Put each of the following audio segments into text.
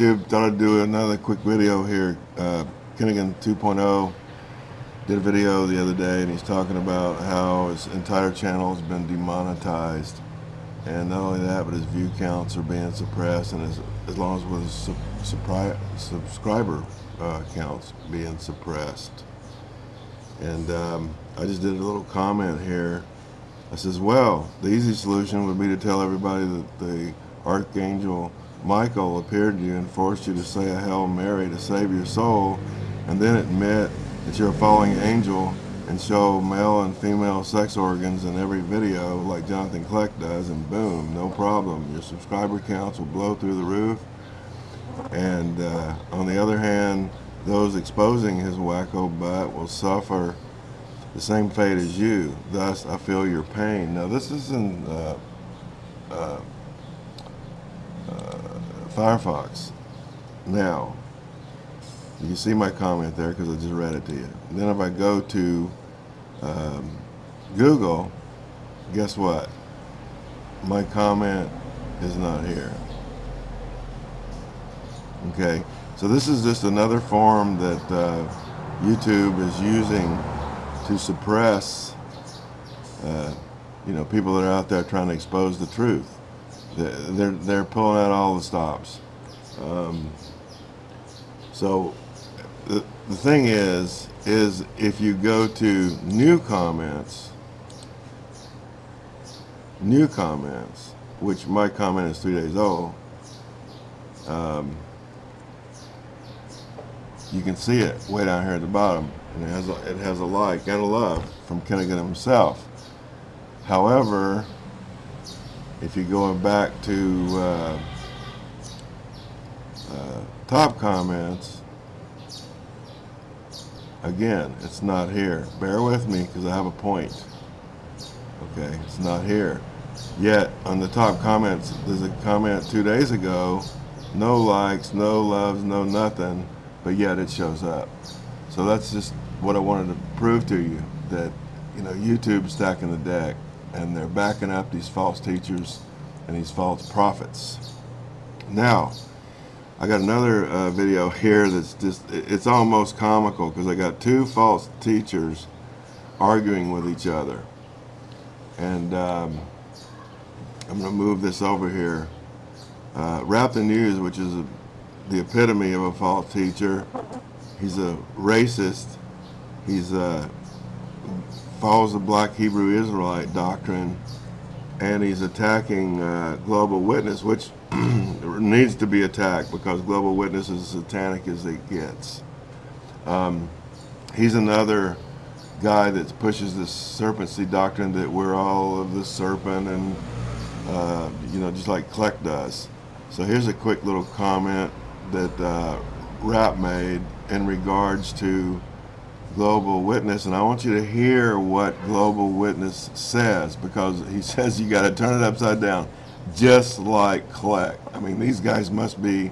YouTube, thought I'd do another quick video here. Uh, Kinnigan 2.0 did a video the other day and he's talking about how his entire channel has been demonetized. And not only that, but his view counts are being suppressed and as, as long as with his subscriber uh, counts being suppressed. And um, I just did a little comment here. I says, well, the easy solution would be to tell everybody that the Archangel Michael appeared to you and forced you to say a Hail Mary to save your soul, and then admit that you're a falling angel and show male and female sex organs in every video like Jonathan Kleck does, and boom, no problem. Your subscriber counts will blow through the roof. And uh, on the other hand, those exposing his wacko butt will suffer the same fate as you. Thus, I feel your pain. Now, this is in uh, uh, Firefox. Now, you see my comment there because I just read it to you. Then if I go to um, Google, guess what? My comment is not here. Okay, so this is just another form that uh, YouTube is using to suppress, uh, you know, people that are out there trying to expose the truth they're they're pulling out all the stops. Um, so the the thing is is if you go to new comments, new comments, which my comment is three days old. Um, you can see it way down here at the bottom, and it has a, it has a like and a love from Kinnigan himself. However, if you're going back to uh, uh, top comments, again, it's not here. Bear with me because I have a point. Okay, it's not here. Yet, on the top comments, there's a comment two days ago, no likes, no loves, no nothing, but yet it shows up. So that's just what I wanted to prove to you, that, you know, YouTube's stacking the deck and they're backing up these false teachers and these false prophets. Now, I got another uh, video here that's just, it's almost comical because I got two false teachers arguing with each other. And um, I'm going to move this over here. Uh, Rap the News, which is a, the epitome of a false teacher. He's a racist. He's a, follows the black Hebrew Israelite doctrine and he's attacking uh, Global Witness, which needs to be attacked because Global Witness is satanic as it gets. Um, he's another guy that pushes this serpent seed doctrine that we're all of the serpent and, uh, you know, just like Kleck does. So here's a quick little comment that uh, Rap made in regards to Global Witness, and I want you to hear what Global Witness says because he says you got to turn it upside down, just like Kleck. I mean, these guys must be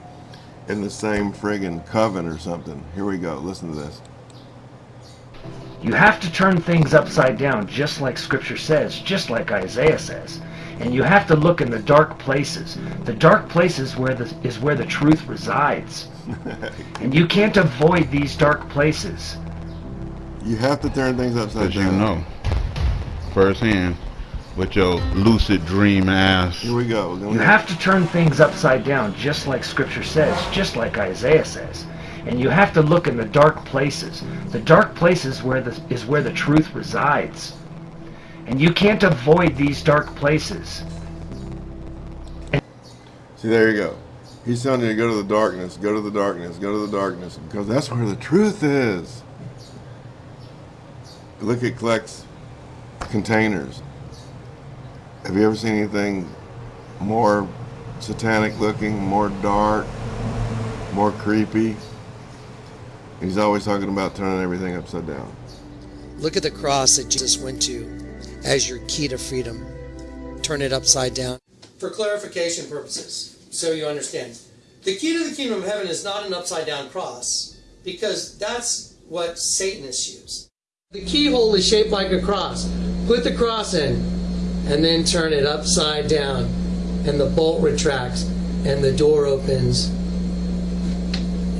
in the same friggin' coven or something. Here we go. Listen to this. You have to turn things upside down, just like Scripture says, just like Isaiah says. And you have to look in the dark places. The dark places where the, is where the truth resides. and you can't avoid these dark places. You have to turn things upside down. you know, firsthand, with your lucid dream ass. Here we go. You have to turn things upside down, just like Scripture says, just like Isaiah says. And you have to look in the dark places. The dark places where the, is where the truth resides. And you can't avoid these dark places. And See, there you go. He's telling you to go to the darkness, go to the darkness, go to the darkness, because that's where the truth is look at Kleck's containers. Have you ever seen anything more satanic looking, more dark, more creepy? He's always talking about turning everything upside down. Look at the cross that Jesus went to as your key to freedom. Turn it upside down. For clarification purposes, so you understand, the key to the kingdom of heaven is not an upside down cross because that's what Satanists use. The keyhole is shaped like a cross. Put the cross in and then turn it upside down and the bolt retracts and the door opens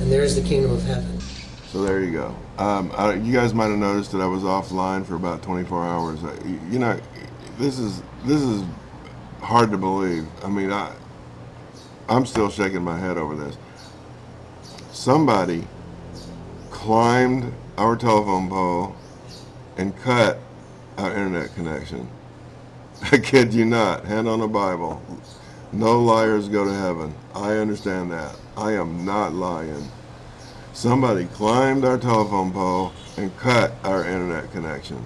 and there's the kingdom of heaven. So there you go. Um, I, you guys might have noticed that I was offline for about 24 hours. I, you know, this is this is hard to believe. I mean, I I'm still shaking my head over this. Somebody climbed our telephone pole and cut our internet connection. I kid you not. Hand on the Bible. No liars go to heaven. I understand that. I am not lying. Somebody climbed our telephone pole and cut our internet connection.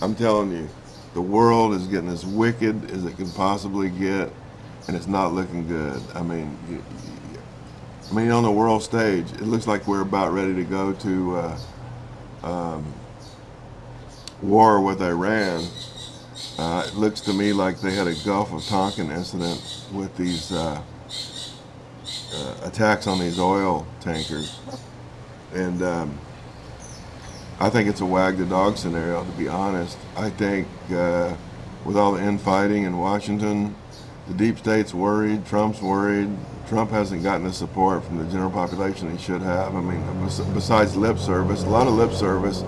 I'm telling you, the world is getting as wicked as it can possibly get, and it's not looking good. I mean, I mean, on the world stage, it looks like we're about ready to go to uh, um, war with Iran. Uh, it looks to me like they had a Gulf of Tonkin incident with these uh, uh, attacks on these oil tankers. And um, I think it's a wag the dog scenario, to be honest. I think uh, with all the infighting in Washington, the deep state's worried, Trump's worried. Trump hasn't gotten the support from the general population he should have. I mean, besides lip service, a lot of lip service,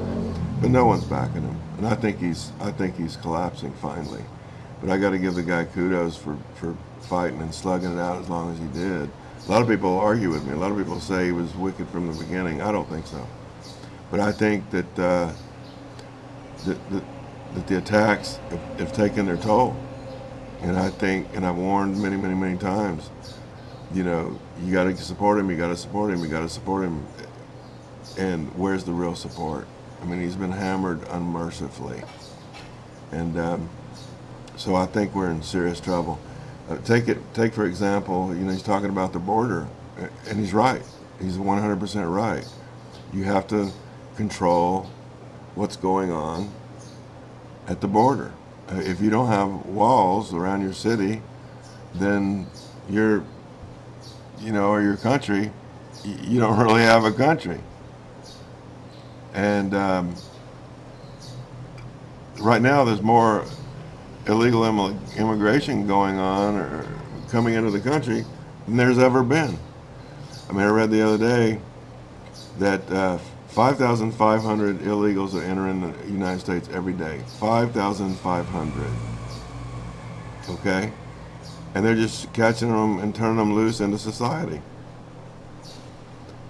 but no one's backing him. And I think he's, I think he's collapsing finally. But I got to give the guy kudos for, for fighting and slugging it out as long as he did. A lot of people argue with me. A lot of people say he was wicked from the beginning. I don't think so. But I think that uh, that, that, that, the attacks have, have, taken their toll. And I think, and I've warned many, many, many times, you know, you got to support him, you got to support him, you got to support him. And where's the real support? I mean, he's been hammered unmercifully. And um, so I think we're in serious trouble. Uh, take it, take for example, you know, he's talking about the border, and he's right. He's 100% right. You have to control what's going on at the border. Uh, if you don't have walls around your city, then your, you know, or your country, you don't really have a country. And um, right now, there's more illegal immigration going on or coming into the country than there's ever been. I mean, I read the other day that uh, 5,500 illegals are entering the United States every day. 5,500. Okay? And they're just catching them and turning them loose into society.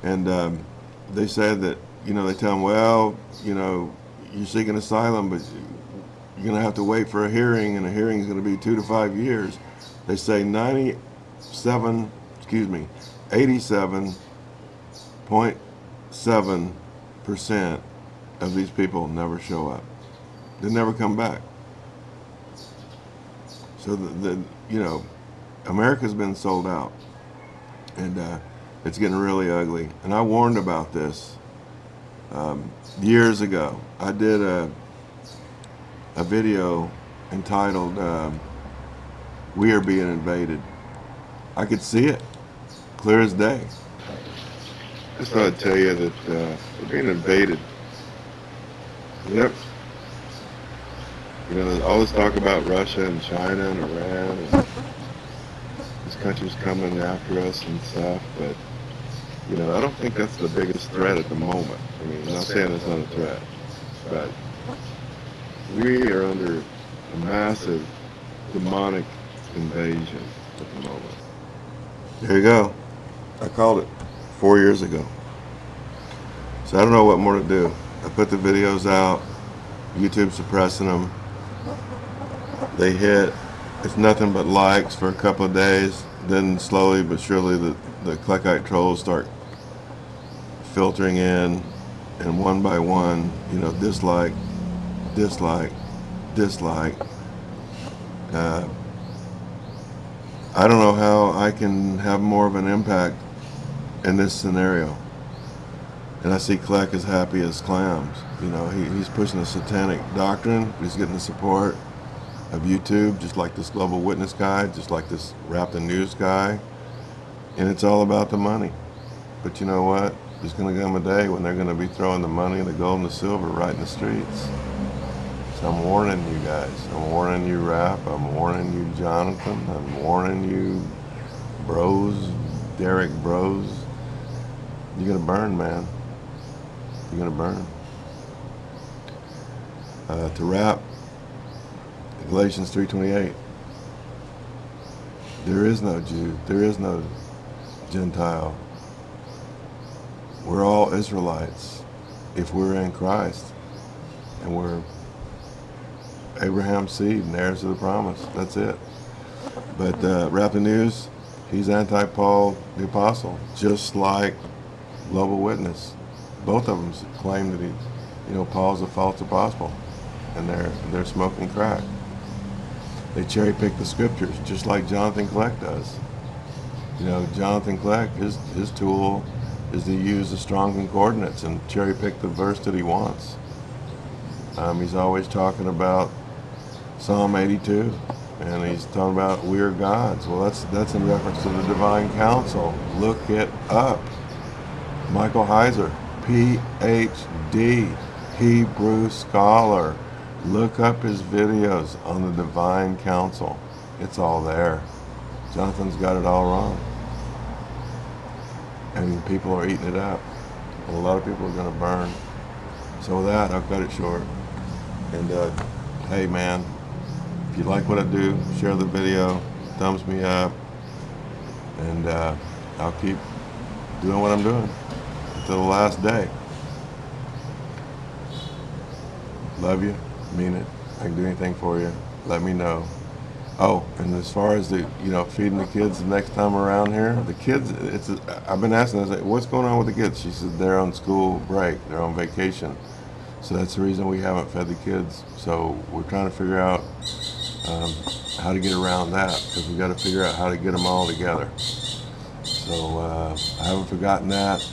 And um, they said that, you know, they tell them, well, you know, you're seeking asylum, but you're going to have to wait for a hearing, and a hearing is going to be two to five years. They say 97, excuse me, 87.7 percent of these people never show up. They never come back. So the, the you know, America's been sold out, and uh, it's getting really ugly. And I warned about this um, years ago. I did a a video entitled um, "We Are Being Invaded." I could see it clear as day. I just thought I'd tell you that uh, we're being invaded. Yep. You know, all this talk about Russia and China and Iran and these countries coming after us and stuff, but you know, I don't think that's the biggest threat at the moment. I mean, I'm not saying it's not a threat, but we are under a massive demonic invasion at the moment. There you go. I called it four years ago. So I don't know what more to do. I put the videos out, YouTube suppressing them. They hit, it's nothing but likes for a couple of days. Then slowly but surely the, the Kleckite trolls start filtering in and one by one, you know, dislike, dislike, dislike. Uh, I don't know how I can have more of an impact in this scenario. And I see Kleck as happy as clams. You know, he, he's pushing a satanic doctrine. He's getting the support of YouTube, just like this Global Witness guy, just like this Raptor News guy. And it's all about the money. But you know what? There's going to come a day when they're going to be throwing the money, the gold, and the silver right in the streets. So I'm warning you guys. I'm warning you, Rap. I'm warning you, Jonathan. I'm warning you, Bros, Derek Bros you're gonna burn, man. You're gonna burn. Uh, to wrap, Galatians 3:28. There is no Jew. There is no Gentile. We're all Israelites if we're in Christ, and we're Abraham's seed and heirs of the promise. That's it. But uh, news, he's anti-Paul the apostle, just like Global Witness. Both of them claim that he, you know, Paul's a false apostle, and they're they're smoking crack. They cherry pick the scriptures, just like Jonathan Kleck does. You know, Jonathan Kleck, his his tool is to use the strong concordance and cherry pick the verse that he wants. Um, he's always talking about Psalm 82, and he's talking about we're gods. Well, that's that's in reference to the divine council. Look it up. Michael Heiser, Ph.D., Hebrew scholar. Look up his videos on the divine council. It's all there. Jonathan's got it all wrong. And people are eating it up. And a lot of people are going to burn. So with that, I'll cut it short. And uh, hey, man, if you like what I do, share the video, thumbs me up, and uh, I'll keep doing what I'm doing until the last day. Love you, mean it. I can do anything for you. Let me know. Oh, and as far as the, you know, feeding the kids the next time around here, the kids, it's, I've been asking, I was like, what's going on with the kids? She said they're on school break, they're on vacation. So that's the reason we haven't fed the kids. So we're trying to figure out um, how to get around that because we got to figure out how to get them all together. So uh, I haven't forgotten that.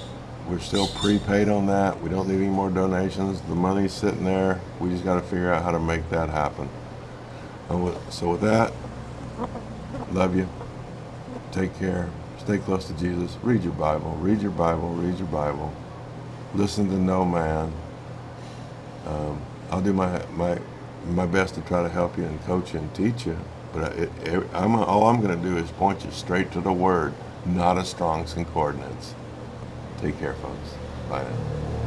We're still prepaid on that. We don't need any more donations. The money's sitting there. We just got to figure out how to make that happen. And with, so with that, love you. Take care. Stay close to Jesus. Read your Bible. Read your Bible. Read your Bible. Listen to no man. Um, I'll do my my my best to try to help you and coach you and teach you. But it, it, I'm all I'm going to do is point you straight to the Word, not a Strong's concordance. Take care, folks. Bye now.